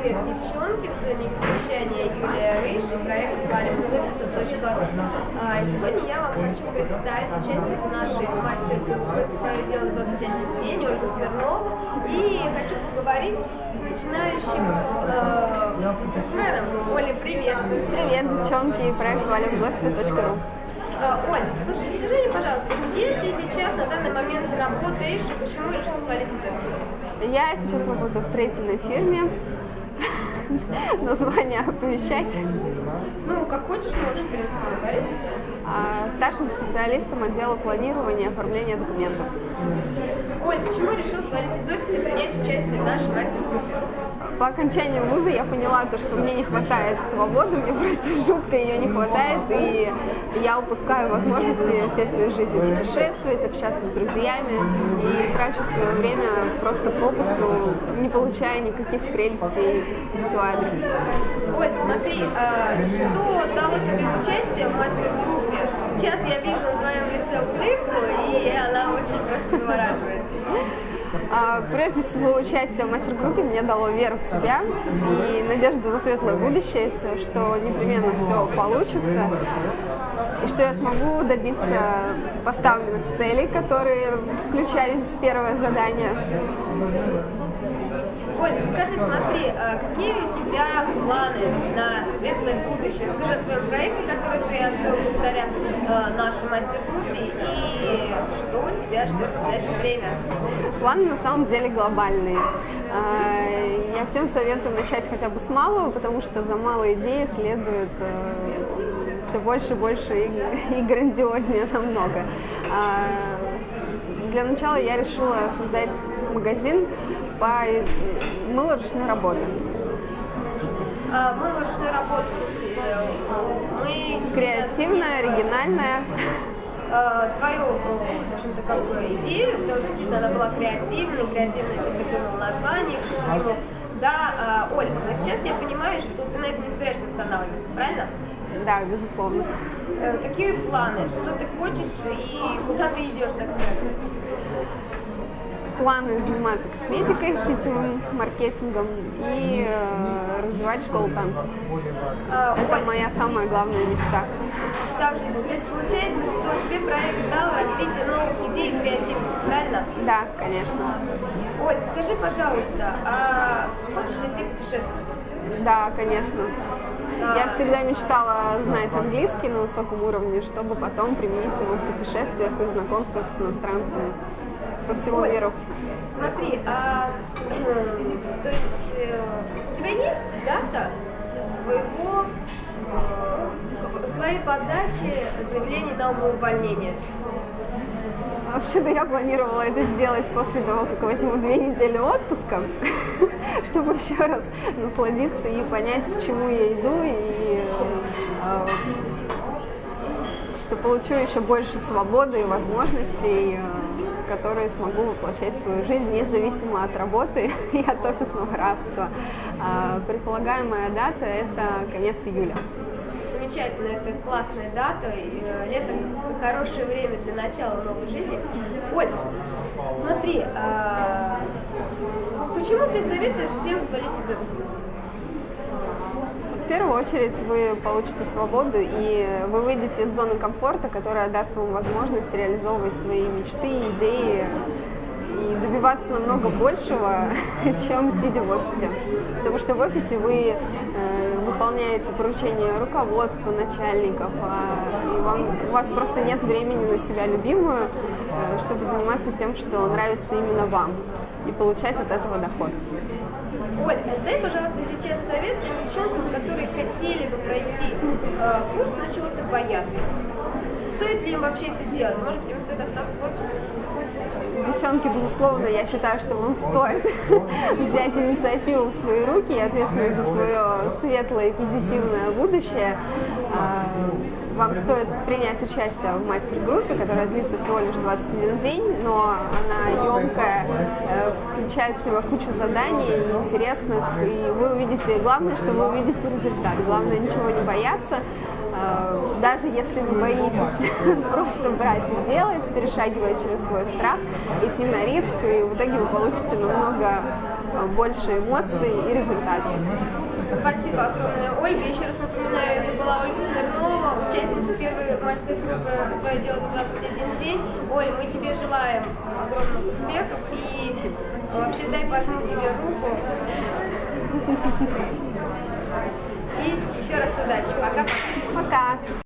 привет, девчонки! С вами вещание Юлия Рыж и проект «Валим из офиса .ру». А, Сегодня я вам хочу представить участницу нашей мастер-группы «Свое дело 21 день» Ольгу Смирнову. И хочу поговорить с начинающим э, бизнесменом. Оля, привет! Привет, девчонки, проект «Валим из офиса.ру». А, Оль, слушай, скажи мне, пожалуйста, где ты сейчас на данный момент работаешь и почему решил свалить из офиса? Я сейчас работаю в строительной фирме. Название оповещать. Ну, как хочешь, можешь, в принципе, говорить. А, Старшим специалистом отдела планирования и оформления документов. Оль, почему решил свалить из офиса и принять участие в нашей мастер-группе? По окончанию вуза я поняла, то, что мне не хватает свободы, мне просто жутко ее не хватает, и я упускаю возможности всей своей жизни путешествовать, общаться с друзьями, и трачу свое время просто попусту, не получая никаких прелестей в свой адрес. Оль, смотри, а, что дало тебе участие в мастер-группе? Сейчас я вижу на твоем лице улыбку, и она очень просто завораживает. А, Прежде всего, участие в мастер-группе мне дало веру в себя и надежду на светлое будущее, все, что непременно все получится, и что я смогу добиться поставленных целей, которые включались в первое задание. Оль, скажи, смотри, а какие у тебя планы на светлое будущее? Расскажи о своем проекте, который ты открыл благодаря а, нашей мастер-группе, и что тебя ждет в ближайшее время? Планы на самом деле глобальные. А, Я всем советую начать хотя бы с малого, потому что за малые идеи следует все больше больше и, и грандиознее намного. Для начала я решила создать магазин по мылу ручной работы. А, мы ручной работы. Мы Креативная, оригинальная. а, твою, в общем-то, как бы идею, потому что действительно она была креативной, креативной, ты придумал название. Да, а, Оль, но сейчас я понимаю, что ты на этом не собираешься останавливаться, правильно? Да, безусловно. Э, Какие планы, что ты хочешь и куда ты идешь, так сказать? Планы заниматься косметикой, сетевым маркетингом и э, развивать школу танцев. А, Это Оль, моя самая главная мечта. мечта в жизни. То есть получается, что тебе проект дал развитие новых идей и креативности, правильно? Да, конечно. Оль, скажи, пожалуйста, а хочешь ли ты путешествовать? Да, конечно. Я всегда мечтала знать английский на высоком уровне, чтобы потом применить его в путешествиях и знакомствах с иностранцами по всему Оль, миру. Смотри, а то есть э, у тебя есть дата твоего э, твоей подачи заявления на увольнение? Вообще-то я планировала это сделать после того, как возьму две недели отпуска, чтобы еще раз насладиться и понять, к чему я иду, и э, что получу еще больше свободы и возможностей, э, которые смогу воплощать свою жизнь независимо от работы и от офисного рабства. А Предполагаемая дата – это конец июля. Замечательно, это классная дата, э, лето хорошее время для начала новой жизни. Оль, смотри, а почему ты советуешь всем свалить из офиса? Первую очередь вы получите свободу и вы выйдете из зоны комфорта, которая даст вам возможность реализовывать свои мечты, идеи и добиваться намного большего, чем сидя в офисе. Потому что в офисе вы э, выполняете поручения руководства, начальников, а, и вам, у вас просто нет времени на себя любимую, э, чтобы заниматься тем, что нравится именно вам, и получать от этого доход. Оль, дай, пожалуйста, сейчас совет тем девчонкам, которые хотели бы пройти э, курс, но чего-то боятся. Стоит ли им вообще это делать? Может быть, им стоит остаться в офисе? Девчонки, безусловно, я считаю, что вам стоит взять инициативу в свои руки и ответственность за свое светлое и позитивное будущее. А, Вам стоит принять участие в мастер-группе, которая длится всего лишь 21 день, но она емкая, замечательно, кучу заданий интересных, и вы увидите, главное, что вы увидите результат, главное ничего не бояться, э, даже если вы боитесь просто брать и делать, перешагивая через свой страх, идти на риск, и в итоге вы получите намного э, больше эмоций и результатов. Спасибо огромное, Ольга. Еще раз напоминаю, это была Ольга Смирнова, участница первой мастер-группы «Свое дело 21 день». Оль, мы тебе желаем огромного Вообще дай пожму тебе руку. И еще раз удачи. Пока-пока. Пока. -пока. Пока.